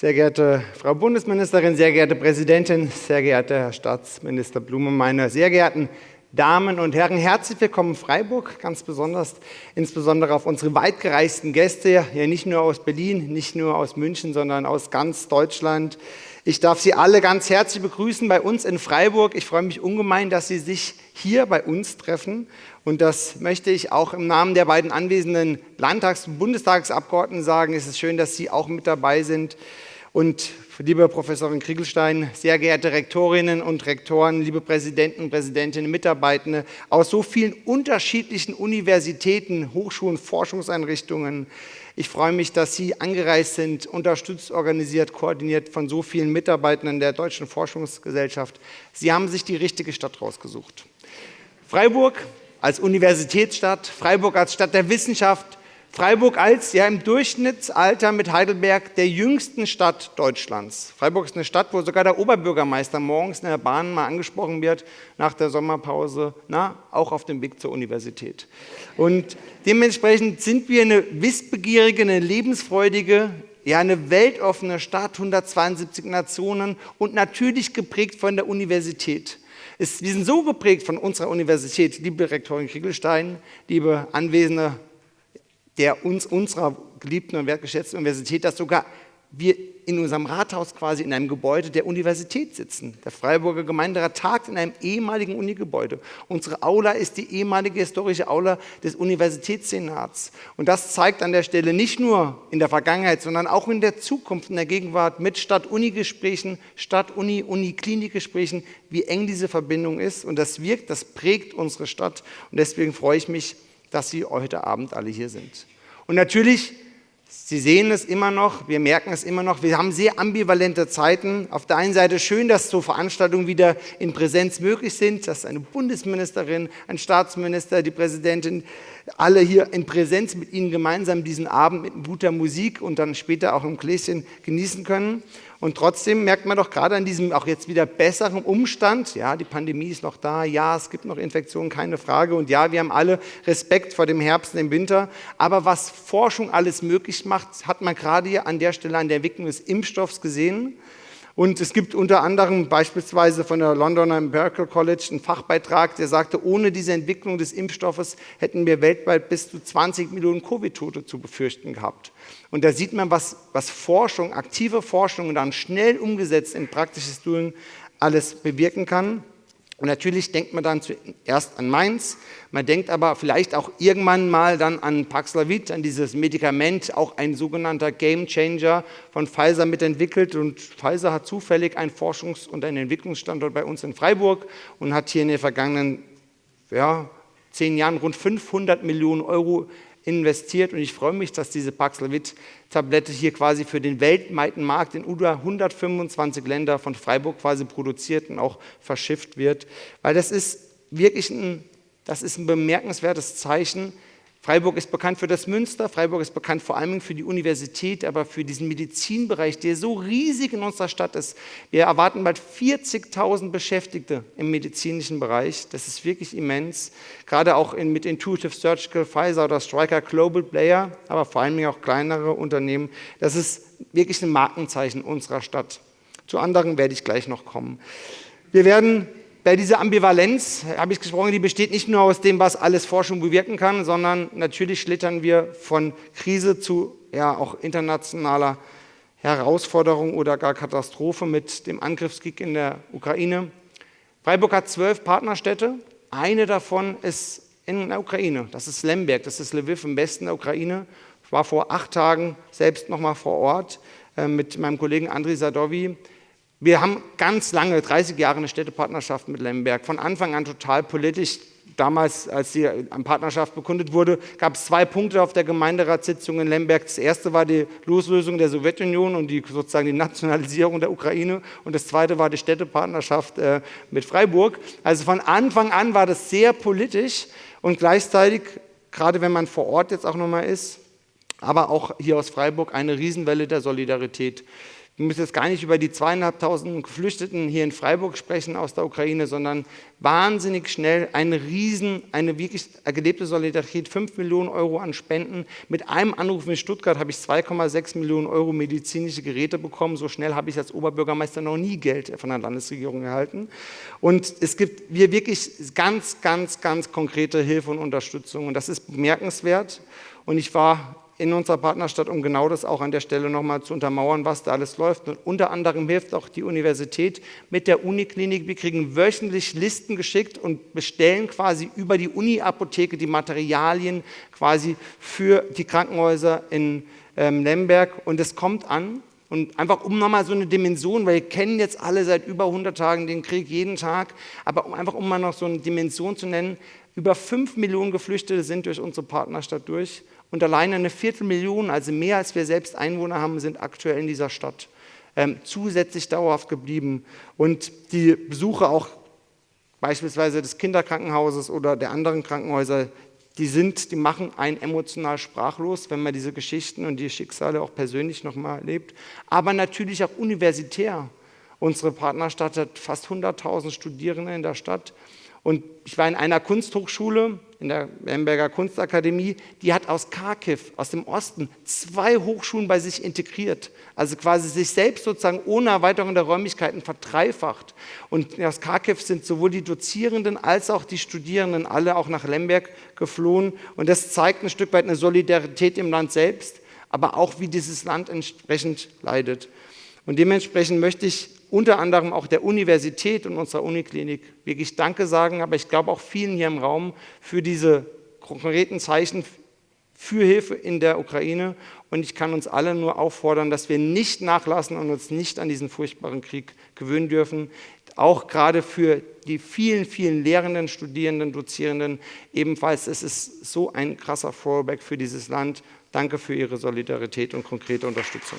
Sehr geehrte Frau Bundesministerin, sehr geehrte Präsidentin, sehr geehrter Herr Staatsminister Blume, meine sehr geehrten Damen und Herren, herzlich willkommen Freiburg, ganz besonders, insbesondere auf unsere weitgereisten Gäste, ja nicht nur aus Berlin, nicht nur aus München, sondern aus ganz Deutschland. Ich darf Sie alle ganz herzlich begrüßen bei uns in Freiburg. Ich freue mich ungemein, dass Sie sich hier bei uns treffen. Und das möchte ich auch im Namen der beiden anwesenden Landtags- und Bundestagsabgeordneten sagen. Es ist schön, dass Sie auch mit dabei sind. Und liebe Professorin Kriegelstein, sehr geehrte Rektorinnen und Rektoren, liebe Präsidenten, Präsidentinnen, Mitarbeitende aus so vielen unterschiedlichen Universitäten, Hochschulen, Forschungseinrichtungen. Ich freue mich, dass Sie angereist sind, unterstützt, organisiert, koordiniert von so vielen Mitarbeitenden der Deutschen Forschungsgesellschaft. Sie haben sich die richtige Stadt rausgesucht. Freiburg als Universitätsstadt, Freiburg als Stadt der Wissenschaft, Freiburg als ja im Durchschnittsalter mit Heidelberg der jüngsten Stadt Deutschlands. Freiburg ist eine Stadt, wo sogar der Oberbürgermeister morgens in der Bahn mal angesprochen wird nach der Sommerpause, na, auch auf dem Weg zur Universität. Und dementsprechend sind wir eine wissbegierige, eine lebensfreudige, ja eine weltoffene Stadt, 172 Nationen und natürlich geprägt von der Universität. wir sind so geprägt von unserer Universität, liebe Rektorin Kriegelstein, liebe anwesende der uns, unserer geliebten und wertgeschätzten Universität, dass sogar wir in unserem Rathaus quasi in einem Gebäude der Universität sitzen. Der Freiburger Gemeinderat tagt in einem ehemaligen Unigebäude. Unsere Aula ist die ehemalige historische Aula des Universitätssenats. Und das zeigt an der Stelle nicht nur in der Vergangenheit, sondern auch in der Zukunft, in der Gegenwart mit Stadt-Uni-Gesprächen, Stadt-Uni-Uni-Klinik-Gesprächen, wie eng diese Verbindung ist. Und das wirkt, das prägt unsere Stadt. Und deswegen freue ich mich, dass Sie heute Abend alle hier sind. Und natürlich, Sie sehen es immer noch, wir merken es immer noch, wir haben sehr ambivalente Zeiten. Auf der einen Seite schön, dass so Veranstaltungen wieder in Präsenz möglich sind, dass eine Bundesministerin, ein Staatsminister, die Präsidentin, alle hier in Präsenz mit Ihnen gemeinsam diesen Abend mit guter Musik und dann später auch im Gläschen genießen können. Und trotzdem merkt man doch gerade an diesem auch jetzt wieder besseren Umstand, ja, die Pandemie ist noch da, ja, es gibt noch Infektionen, keine Frage. Und ja, wir haben alle Respekt vor dem Herbst und dem Winter. Aber was Forschung alles möglich macht, hat man gerade hier an der Stelle an der Entwicklung des Impfstoffs gesehen. Und es gibt unter anderem beispielsweise von der Londoner Empirical College einen Fachbeitrag, der sagte, ohne diese Entwicklung des Impfstoffes hätten wir weltweit bis zu 20 Millionen Covid-Tote zu befürchten gehabt. Und da sieht man, was, was Forschung, aktive Forschung und dann schnell umgesetzt in praktisches Doing alles bewirken kann. Und natürlich denkt man dann zuerst an Mainz, man denkt aber vielleicht auch irgendwann mal dann an Paxlovid, an dieses Medikament, auch ein sogenannter Game Changer von Pfizer mitentwickelt. Und Pfizer hat zufällig einen Forschungs- und einen Entwicklungsstandort bei uns in Freiburg und hat hier in den vergangenen ja, zehn Jahren rund 500 Millionen Euro investiert. Und ich freue mich, dass diese Paxlovid-Tablette hier quasi für den weltweiten Markt in über 125 Länder von Freiburg quasi produziert und auch verschifft wird, weil das ist wirklich ein, das ist ein bemerkenswertes Zeichen Freiburg ist bekannt für das Münster, Freiburg ist bekannt vor allem für die Universität, aber für diesen Medizinbereich, der so riesig in unserer Stadt ist. Wir erwarten bald 40.000 Beschäftigte im medizinischen Bereich. Das ist wirklich immens, gerade auch in, mit Intuitive Surgical, Pfizer oder Stryker Global Player, aber vor allem auch kleinere Unternehmen. Das ist wirklich ein Markenzeichen unserer Stadt. Zu anderen werde ich gleich noch kommen. Wir werden bei dieser Ambivalenz habe ich gesprochen, die besteht nicht nur aus dem, was alles Forschung bewirken kann, sondern natürlich schlittern wir von Krise zu ja, auch internationaler Herausforderung oder gar Katastrophe mit dem Angriffskrieg in der Ukraine. Freiburg hat zwölf Partnerstädte. Eine davon ist in der Ukraine. Das ist Lemberg, das ist Lviv im Westen der Ukraine. Ich war vor acht Tagen selbst noch mal vor Ort äh, mit meinem Kollegen Andriy Sadovi. Wir haben ganz lange, 30 Jahre, eine Städtepartnerschaft mit Lemberg. Von Anfang an total politisch. Damals, als die Partnerschaft bekundet wurde, gab es zwei Punkte auf der Gemeinderatssitzung in Lemberg. Das erste war die Loslösung der Sowjetunion und die, sozusagen die Nationalisierung der Ukraine. Und das zweite war die Städtepartnerschaft äh, mit Freiburg. Also von Anfang an war das sehr politisch und gleichzeitig, gerade wenn man vor Ort jetzt auch nochmal ist, aber auch hier aus Freiburg, eine Riesenwelle der Solidarität wir müssen jetzt gar nicht über die zweieinhalbtausend Geflüchteten hier in Freiburg sprechen aus der Ukraine, sondern wahnsinnig schnell eine riesen, eine wirklich gelebte Solidarität, 5 Millionen Euro an Spenden. Mit einem Anruf in Stuttgart habe ich 2,6 Millionen Euro medizinische Geräte bekommen. So schnell habe ich als Oberbürgermeister noch nie Geld von der Landesregierung erhalten. Und es gibt hier wirklich ganz, ganz, ganz konkrete Hilfe und Unterstützung. Und das ist bemerkenswert. Und ich war in unserer Partnerstadt, um genau das auch an der Stelle nochmal zu untermauern, was da alles läuft. Und unter anderem hilft auch die Universität mit der Uniklinik. Wir kriegen wöchentlich Listen geschickt und bestellen quasi über die Uni-Apotheke die Materialien quasi für die Krankenhäuser in ähm, Lemberg. Und es kommt an. Und einfach um nochmal so eine Dimension, weil wir kennen jetzt alle seit über 100 Tagen den Krieg jeden Tag, aber um einfach um mal noch so eine Dimension zu nennen, über 5 Millionen Geflüchtete sind durch unsere Partnerstadt durch und alleine eine Viertelmillion, also mehr als wir selbst Einwohner haben, sind aktuell in dieser Stadt ähm, zusätzlich dauerhaft geblieben. Und die Besuche auch beispielsweise des Kinderkrankenhauses oder der anderen Krankenhäuser, die sind, die machen einen emotional sprachlos, wenn man diese Geschichten und die Schicksale auch persönlich nochmal erlebt. Aber natürlich auch universitär. Unsere Partnerstadt hat fast 100.000 Studierende in der Stadt. Und ich war in einer Kunsthochschule, in der Lemberger Kunstakademie, die hat aus Kharkiv, aus dem Osten, zwei Hochschulen bei sich integriert. Also quasi sich selbst sozusagen ohne Erweiterung der Räumlichkeiten verdreifacht. Und aus Kharkiv sind sowohl die Dozierenden als auch die Studierenden alle auch nach Lemberg geflohen. Und das zeigt ein Stück weit eine Solidarität im Land selbst, aber auch wie dieses Land entsprechend leidet. Und dementsprechend möchte ich unter anderem auch der Universität und unserer Uniklinik wirklich Danke sagen, aber ich glaube auch vielen hier im Raum für diese konkreten Zeichen für Hilfe in der Ukraine. Und ich kann uns alle nur auffordern, dass wir nicht nachlassen und uns nicht an diesen furchtbaren Krieg gewöhnen dürfen. Auch gerade für die vielen, vielen Lehrenden, Studierenden, Dozierenden ebenfalls. Es ist so ein krasser Fallback für dieses Land. Danke für Ihre Solidarität und konkrete Unterstützung.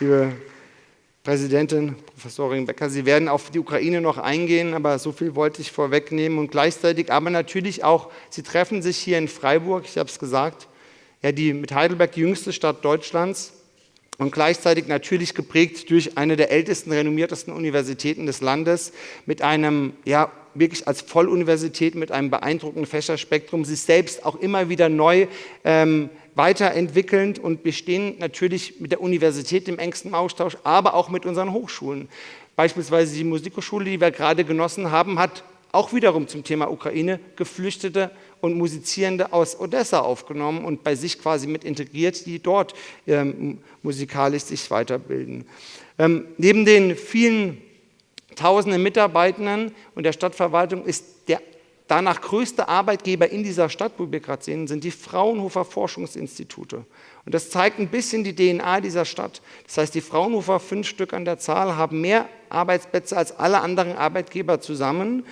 Liebe Präsidentin, Professorin Becker, Sie werden auf die Ukraine noch eingehen, aber so viel wollte ich vorwegnehmen und gleichzeitig, aber natürlich auch, Sie treffen sich hier in Freiburg, ich habe es gesagt, ja, die mit Heidelberg die jüngste Stadt Deutschlands und gleichzeitig natürlich geprägt durch eine der ältesten, renommiertesten Universitäten des Landes mit einem, ja, wirklich als Volluniversität mit einem beeindruckenden Fächerspektrum, sich selbst auch immer wieder neu ähm, weiterentwickelnd und wir stehen natürlich mit der Universität im engsten Austausch, aber auch mit unseren Hochschulen. Beispielsweise die Musikhochschule, die wir gerade genossen haben, hat auch wiederum zum Thema Ukraine Geflüchtete und Musizierende aus Odessa aufgenommen und bei sich quasi mit integriert, die dort ähm, musikalisch sich weiterbilden. Ähm, neben den vielen tausenden Mitarbeitenden und der Stadtverwaltung ist der danach größte Arbeitgeber in dieser Stadt, wo wir gerade sehen, sind die Fraunhofer Forschungsinstitute. Und das zeigt ein bisschen die DNA dieser Stadt. Das heißt, die Fraunhofer, fünf Stück an der Zahl, haben mehr Arbeitsplätze als alle anderen Arbeitgeber zusammen.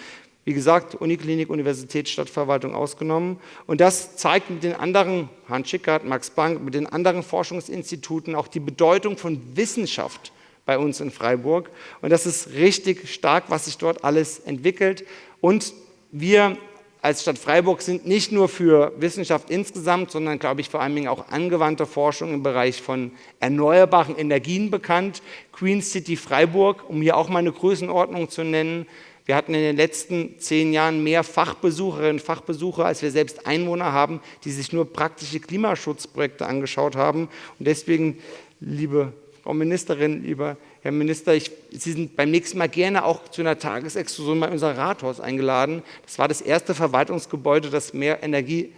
Wie gesagt, Uniklinik, Universität, Stadtverwaltung ausgenommen. Und das zeigt mit den anderen, Hans Schickert, Max Bank, mit den anderen Forschungsinstituten auch die Bedeutung von Wissenschaft bei uns in Freiburg. Und das ist richtig stark, was sich dort alles entwickelt. Und wir als Stadt Freiburg sind nicht nur für Wissenschaft insgesamt, sondern, glaube ich, vor allen Dingen auch angewandte Forschung im Bereich von erneuerbaren Energien bekannt. Queen City Freiburg, um hier auch mal eine Größenordnung zu nennen. Wir hatten in den letzten zehn Jahren mehr Fachbesucherinnen und Fachbesucher, als wir selbst Einwohner haben, die sich nur praktische Klimaschutzprojekte angeschaut haben. Und deswegen, liebe Frau Ministerin, lieber Herr Minister, ich, Sie sind beim nächsten Mal gerne auch zu einer Tagesexkursion bei unser Rathaus eingeladen. Das war das erste Verwaltungsgebäude, das mehr Energie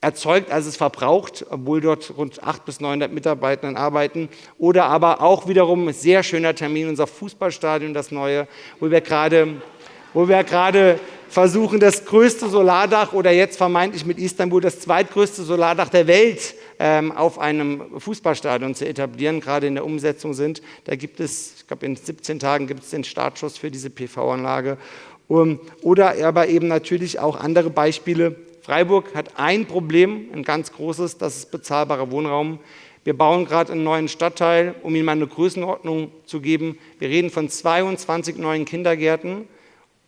erzeugt, als es verbraucht, obwohl dort rund 800 bis 900 Mitarbeiter arbeiten. Oder aber auch wiederum ein sehr schöner Termin, unser Fußballstadion, das neue, wo wir gerade, wo wir gerade versuchen, das größte Solardach oder jetzt vermeintlich mit Istanbul das zweitgrößte Solardach der Welt ähm, auf einem Fußballstadion zu etablieren, gerade in der Umsetzung sind. Da gibt es, ich glaube in 17 Tagen gibt es den Startschuss für diese PV-Anlage. Um, oder aber eben natürlich auch andere Beispiele. Freiburg hat ein Problem, ein ganz großes, das ist bezahlbarer Wohnraum. Wir bauen gerade einen neuen Stadtteil, um Ihnen mal eine Größenordnung zu geben. Wir reden von 22 neuen Kindergärten,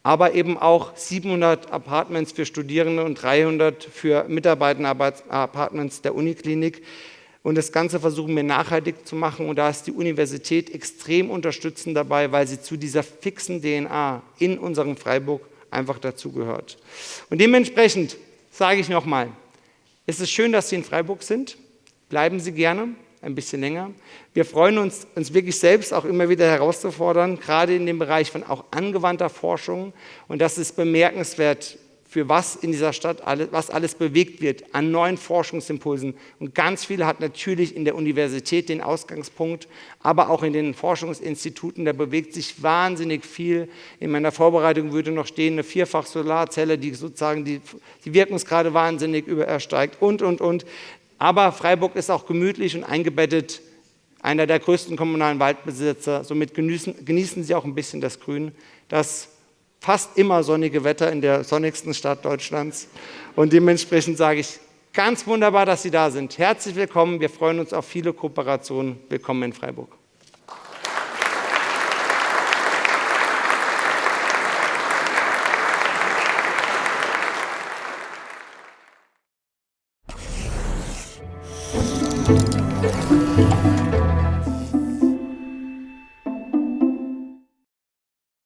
aber eben auch 700 Apartments für Studierende und 300 für Mitarbeiterapartments der Uniklinik. Und das Ganze versuchen wir nachhaltig zu machen. Und da ist die Universität extrem unterstützend dabei, weil sie zu dieser fixen DNA in unserem Freiburg einfach dazugehört. Und dementsprechend sage ich nochmal, es ist schön, dass Sie in Freiburg sind. Bleiben Sie gerne ein bisschen länger. Wir freuen uns, uns wirklich selbst auch immer wieder herauszufordern, gerade in dem Bereich von auch angewandter Forschung. Und das ist bemerkenswert, für was in dieser Stadt alles, was alles bewegt wird an neuen Forschungsimpulsen. Und ganz viel hat natürlich in der Universität den Ausgangspunkt, aber auch in den Forschungsinstituten, da bewegt sich wahnsinnig viel. In meiner Vorbereitung würde noch stehen, eine Vierfach-Solarzelle, die sozusagen die, die Wirkungsgrade wahnsinnig übersteigt und, und, und. Aber Freiburg ist auch gemütlich und eingebettet, einer der größten kommunalen Waldbesitzer. Somit genießen, genießen Sie auch ein bisschen das Grün, das fast immer sonnige Wetter in der sonnigsten Stadt Deutschlands. Und dementsprechend sage ich, ganz wunderbar, dass Sie da sind. Herzlich willkommen. Wir freuen uns auf viele Kooperationen. Willkommen in Freiburg.